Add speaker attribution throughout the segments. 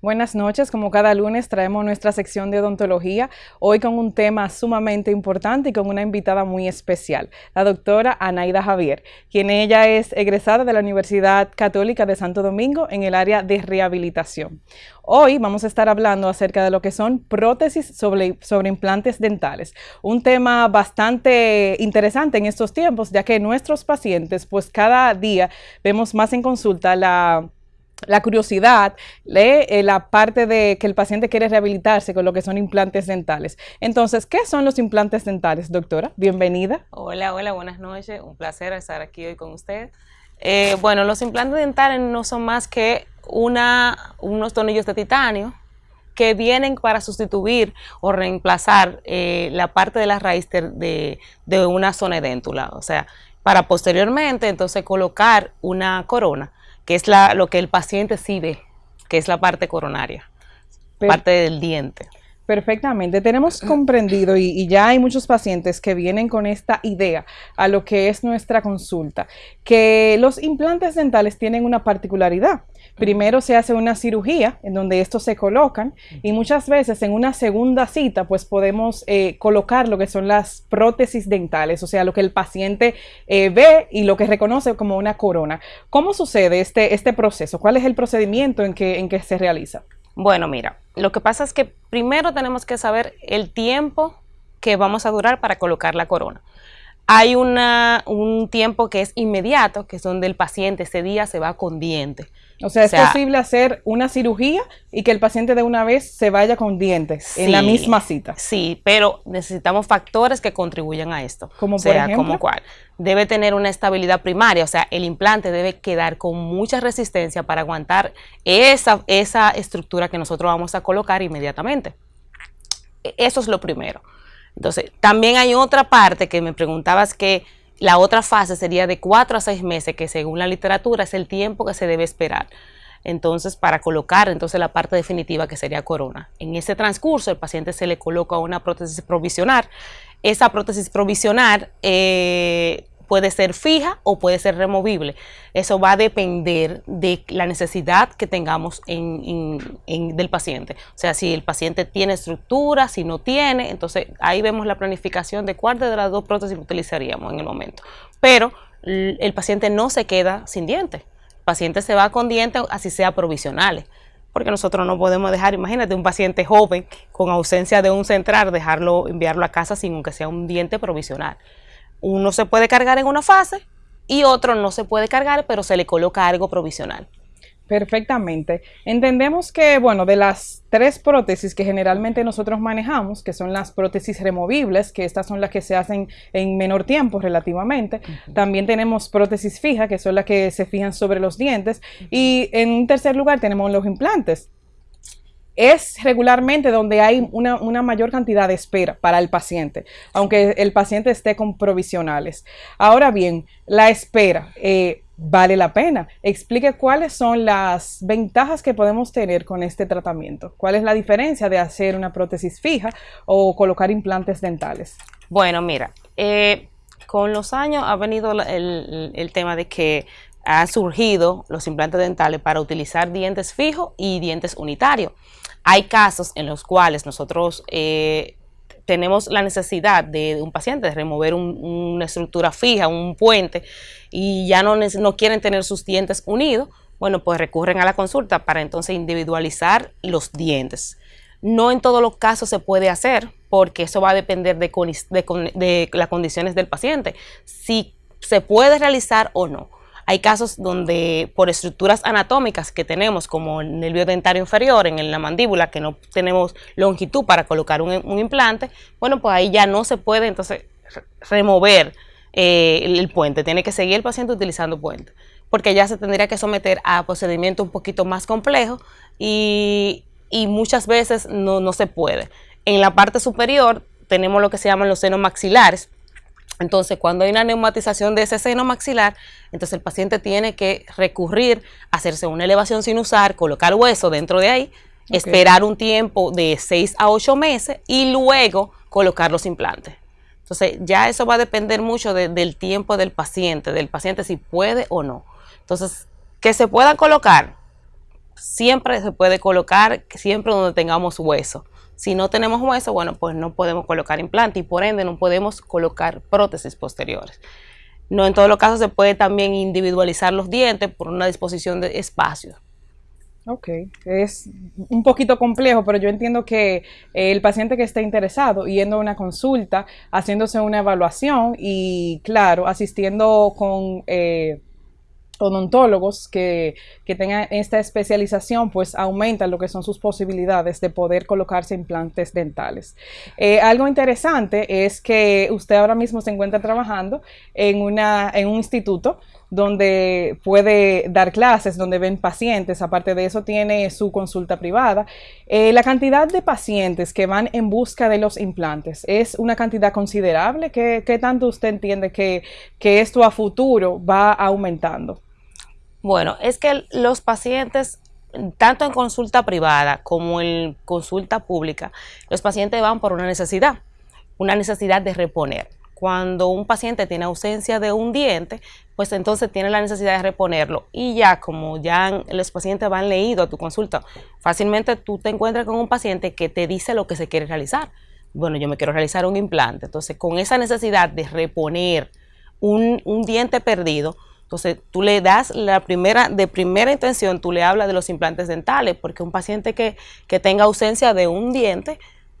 Speaker 1: Buenas noches, como cada lunes traemos nuestra sección de odontología, hoy con un tema sumamente importante y con una invitada muy especial, la doctora Anaida Javier, quien ella es egresada de la Universidad Católica de Santo Domingo en el área de rehabilitación. Hoy vamos a estar hablando acerca de lo que son prótesis sobre, sobre implantes dentales, un tema bastante interesante en estos tiempos, ya que nuestros pacientes, pues cada día vemos más en consulta la la curiosidad, eh, la parte de que el paciente quiere rehabilitarse con lo que son implantes dentales. Entonces, ¿qué son los implantes dentales, doctora? Bienvenida.
Speaker 2: Hola, hola, buenas noches. Un placer estar aquí hoy con usted. Eh, bueno, los implantes dentales no son más que una, unos tornillos de titanio que vienen para sustituir o reemplazar eh, la parte de la raíz de, una zona déntula. O sea, para posteriormente entonces colocar una corona que es la, lo que el paciente sí ve, que es la parte coronaria, parte del diente.
Speaker 1: Perfectamente, tenemos comprendido y, ya hay muchos pacientes que vienen con esta idea a lo que es nuestra consulta, que los implantes dentales tienen una particularidad. Primero se hace una cirugía en donde estos se colocan y muchas veces en una segunda cita pues podemos eh, colocar lo que son las prótesis dentales, o sea, lo que el paciente eh, ve y lo que reconoce como una corona. ¿Cómo sucede este, este proceso? ¿Cuál es el procedimiento en que, en que se realiza?
Speaker 2: Bueno, mira, lo que pasa es que primero tenemos que saber el tiempo que vamos a durar para colocar la corona. Hay una, un tiempo que es inmediato, que es donde el paciente ese día se va con diente.
Speaker 1: O sea, es posible hacer una cirugía y que el paciente de una vez se vaya con dientes en la misma cita.
Speaker 2: Sí, pero necesitamos factores que contribuyan a esto.
Speaker 1: Como por sea, ejemplo?
Speaker 2: como cuál. Debe tener una estabilidad primaria, o sea, el implante debe quedar con mucha resistencia para aguantar esa, esa estructura que nosotros vamos a colocar inmediatamente. E, eso es lo primero. Entonces, también hay otra parte que me preguntabas que la otra fase sería de cuatro a seis meses, que según la literatura es el tiempo que se debe esperar. Entonces, para colocar entonces la parte definitiva que sería corona. En ese transcurso, el paciente se le coloca una prótesis provisional. Esa prótesis provisional eh, puede ser fija o puede ser removible. Eso va a depender de la necesidad que tengamos del paciente. O sea, si el paciente tiene estructura, si no tiene, entonces ahí vemos la planificación de cuál de las dos prótesis utilizaríamos en el momento. Pero el paciente no se queda sin dientes. El paciente se va con dientes, así sea provisionales porque nosotros no podemos dejar, imagínate, un paciente joven con ausencia de un central, dejarlo, enviarlo a casa sin aunque sea un diente provisional uno se puede cargar en una fase y otro no se puede cargar, pero se le coloca algo provisional.
Speaker 1: Perfectamente. Entendemos que, bueno, de las tres prótesis que generalmente nosotros manejamos, que son las prótesis removibles, que estas son las que se hacen en menor tiempo relativamente, también tenemos prótesis fija, que son las que se fijan sobre los dientes, y en un tercer lugar tenemos los implantes, es regularmente donde hay una, mayor cantidad de espera para el paciente, aunque el paciente esté con provisionales. Ahora bien, la espera eh, vale la pena. Explique cuáles son las ventajas que podemos tener con este tratamiento. ¿Cuál es la diferencia de hacer una prótesis fija o colocar implantes dentales?
Speaker 2: Bueno, mira, eh, con los años ha venido el, el tema de que han surgido los implantes dentales para utilizar dientes fijos y dientes unitarios. Hay casos en los cuales nosotros eh, tenemos la necesidad de, un paciente de remover una estructura fija, un puente, y ya no, quieren tener sus dientes unidos, bueno, pues recurren a la consulta para entonces individualizar los dientes. No en todos los casos se puede hacer, porque eso va a depender de, de las condiciones del paciente, si se puede realizar o no. Hay casos donde por estructuras anatómicas que tenemos, como el nervio dentario inferior en la mandíbula, que no tenemos longitud para colocar un, implante, bueno, pues ahí ya no se puede entonces remover eh, el, puente, tiene que seguir el paciente utilizando puente, porque ya se tendría que someter a procedimientos un poquito más complejos y, muchas veces no, no se puede. En la parte superior tenemos lo que se llaman los senos maxilares, entonces, cuando hay una neumatización de ese seno maxilar, entonces el paciente tiene que recurrir a hacerse una elevación sin usar, colocar hueso dentro de ahí, esperar un tiempo de 6 a 8 meses y luego colocar los implantes. Entonces, ya eso va a depender mucho del tiempo del paciente, del paciente si puede o no. Entonces, que se puedan colocar, siempre se puede colocar, siempre donde tengamos hueso. Si no tenemos hueso, bueno, pues no podemos colocar implante y por ende no podemos colocar prótesis posteriores. No en todos los casos se puede también individualizar los dientes por una disposición de espacio.
Speaker 1: Ok, es un poquito complejo, pero yo entiendo que el paciente que esté interesado, yendo a una consulta, haciéndose una evaluación y, claro, asistiendo con eh, odontólogos que, que, tengan esta especialización, pues aumentan lo que son sus posibilidades de poder colocarse implantes dentales. Eh, algo interesante es que usted ahora mismo se encuentra trabajando en, una, en un instituto donde puede dar clases, donde ven pacientes, aparte de eso tiene su consulta privada. Eh, la cantidad de pacientes que van en busca de los implantes es una cantidad considerable. ¿Qué, qué tanto usted entiende que, que esto a futuro va aumentando?
Speaker 2: Bueno, es que los pacientes, tanto en consulta privada como en consulta pública, los pacientes van por una necesidad, una necesidad de reponer. Cuando un paciente tiene ausencia de un diente, pues entonces tiene la necesidad de reponerlo. Y ya como ya los pacientes van leído a tu consulta, fácilmente tú te encuentras con un paciente que te dice lo que se quiere realizar. Bueno, yo me quiero realizar un implante. Entonces, con esa necesidad de reponer un, un diente perdido, entonces, tú le das la primera, de primera intención, tú le hablas de los implantes dentales, porque un paciente que, tenga ausencia de un diente,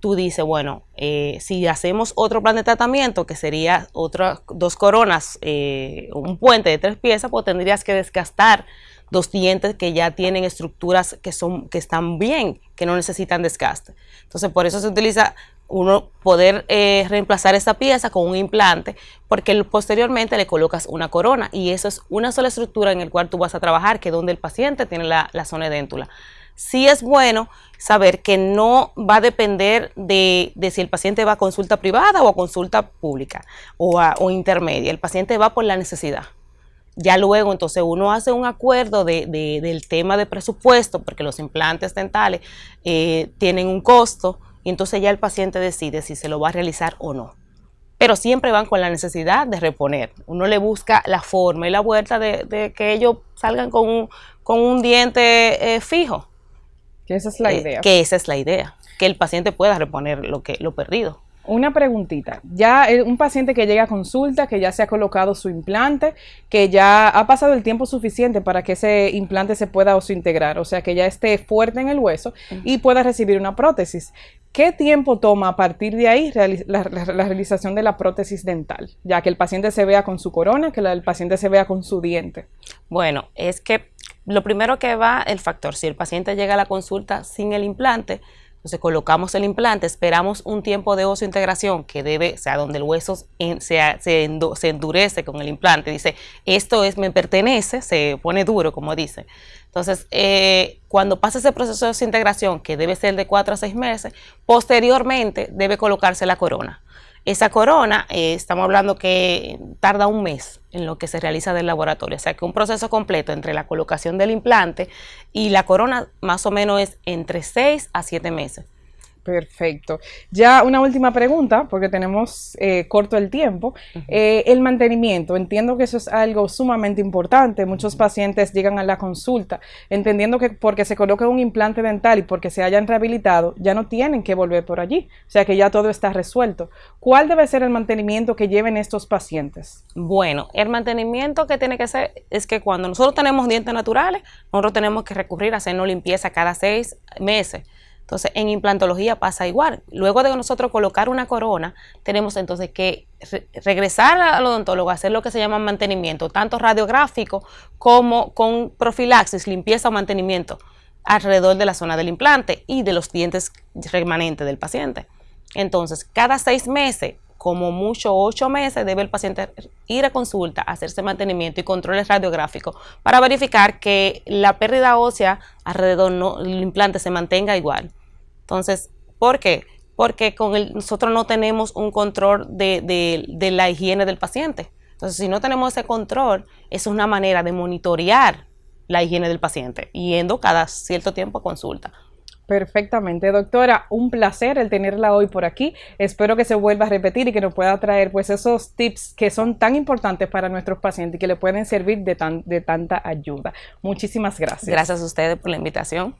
Speaker 2: tú dices, bueno, eh, si hacemos otro plan de tratamiento, que sería otras dos coronas, eh, un puente de tres piezas, pues tendrías que desgastar dos dientes que ya tienen estructuras que, son, que están bien, que no necesitan desgaste. Entonces, por eso se utiliza uno poder eh, reemplazar esa pieza con un implante, porque posteriormente le colocas una corona y eso es una sola estructura en la cual tú vas a trabajar, que es donde el paciente tiene la, zona de déntula. Sí es bueno saber que no va a depender de, si el paciente va a consulta privada o a consulta pública o, o intermedia. El paciente va por la necesidad. Ya luego, entonces, uno hace un acuerdo de, del tema de presupuesto, porque los implantes dentales eh, tienen un costo, y entonces ya el paciente decide si se lo va a realizar o no. Pero siempre van con la necesidad de reponer. Uno le busca la forma y la vuelta de, que ellos salgan con un, con un diente eh, fijo.
Speaker 1: Que esa es la eh, idea.
Speaker 2: Que esa es la idea. Que el paciente pueda reponer lo, que, lo perdido.
Speaker 1: Una preguntita, ya un paciente que llega a consulta, que ya se ha colocado su implante, que ya ha pasado el tiempo suficiente para que ese implante se pueda integrar, o sea, que ya esté fuerte en el hueso y pueda recibir una prótesis. ¿Qué tiempo toma a partir de ahí la, realización de la prótesis dental? Ya que el paciente se vea con su corona, que el paciente se vea con su diente.
Speaker 2: Bueno, es que lo primero que va el factor, si el paciente llega a la consulta sin el implante, entonces colocamos el implante, esperamos un tiempo de ocio integración que debe, o sea, donde el hueso se, endurece con el implante, dice, esto es, me pertenece, se pone duro, como dice. Entonces, eh, cuando pasa ese proceso de integración, que debe ser de cuatro a seis meses, posteriormente debe colocarse la corona. Esa corona, eh, estamos hablando que tarda un mes en lo que se realiza del laboratorio, o sea que un proceso completo entre la colocación del implante y la corona más o menos es entre seis a siete meses.
Speaker 1: Perfecto. Ya una última pregunta, porque tenemos eh, corto el tiempo. Eh, el mantenimiento, entiendo que eso es algo sumamente importante. Muchos pacientes llegan a la consulta entendiendo que porque se coloca un implante dental y porque se hayan rehabilitado, ya no tienen que volver por allí. O sea que ya todo está resuelto. ¿Cuál debe ser el mantenimiento que lleven estos pacientes?
Speaker 2: Bueno, el mantenimiento que tiene que ser es que cuando nosotros tenemos dientes naturales, nosotros tenemos que recurrir a hacernos limpieza cada seis meses. Entonces, en implantología pasa igual. Luego de nosotros colocar una corona, tenemos entonces que regresar al odontólogo a hacer lo que se llama mantenimiento, tanto radiográfico como con profilaxis, limpieza o mantenimiento alrededor de la zona del implante y de los dientes remanentes del paciente. Entonces, cada seis meses, como mucho ocho meses, debe el paciente ir a consulta, hacerse mantenimiento y controles radiográficos para verificar que la pérdida ósea alrededor del implante se mantenga igual. Entonces, ¿por qué? Porque con el, nosotros no tenemos un control de, la higiene del paciente. Entonces, si no tenemos ese control, es una manera de monitorear la higiene del paciente, yendo cada cierto tiempo a consulta.
Speaker 1: Perfectamente, doctora, un placer el tenerla hoy por aquí. Espero que se vuelva a repetir y que nos pueda traer pues esos tips que son tan importantes para nuestros pacientes y que le pueden servir de, tan, de tanta ayuda. Muchísimas gracias.
Speaker 2: Gracias a ustedes por la invitación.